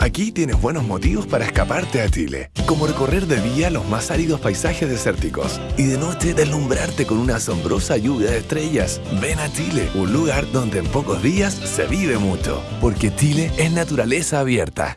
Aquí tienes buenos motivos para escaparte a Chile, como recorrer de día los más áridos paisajes desérticos y de noche deslumbrarte con una asombrosa lluvia de estrellas. Ven a Chile, un lugar donde en pocos días se vive mucho, porque Chile es naturaleza abierta.